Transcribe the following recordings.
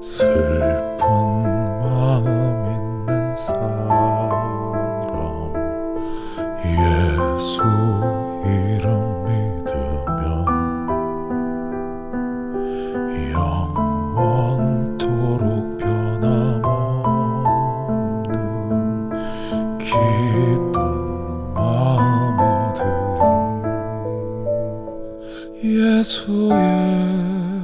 슬픈 마음 있는 사람 예수 이름 믿으면 영원토록 변함없는 기쁜 마음들이 예수의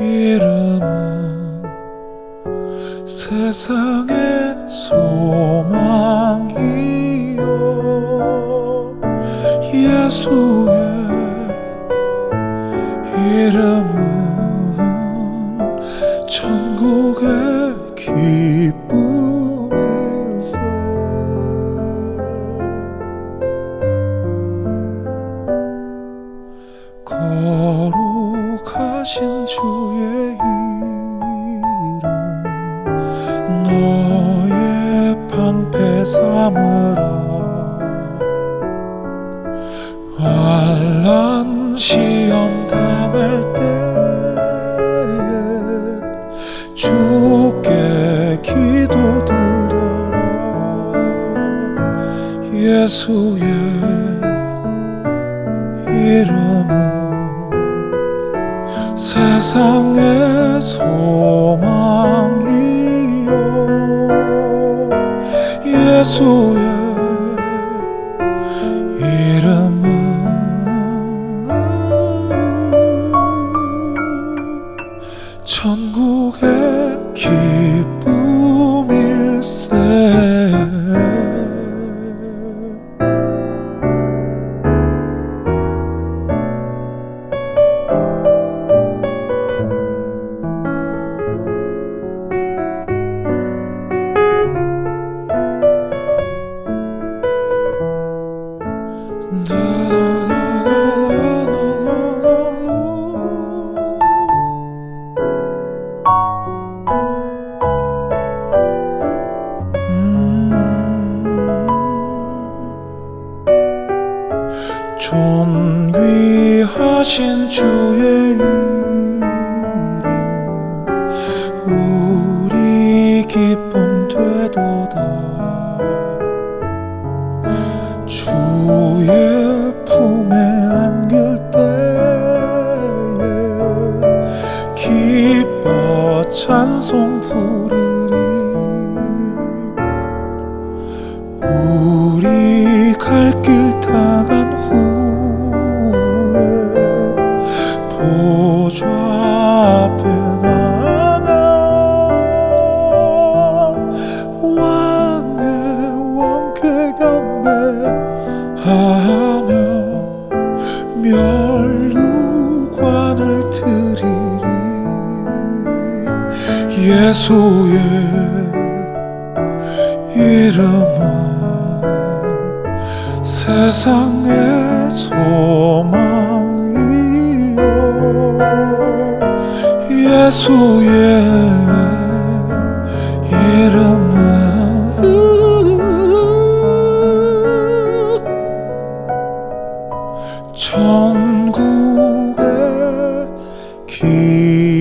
이름은 세상의 소망이요. 예수의 이름은 천국의 기쁨이세. 거룩하신 주 방패 삼으라 환란 시험 당할 때에 주께 기도드려라. 예수의 이름은 세상의 소망이 예수의 이름은 존귀하신 주의 우리 기쁨 되도다. 주의 품에 안길 때에 기뻐 찬송 부르리 우리 갈길 앞에 나가 왕의 왕께 경배하며 멸류관을 드리리. 예수의 이름은 세상의 소망 예수의 이름은 천국의 기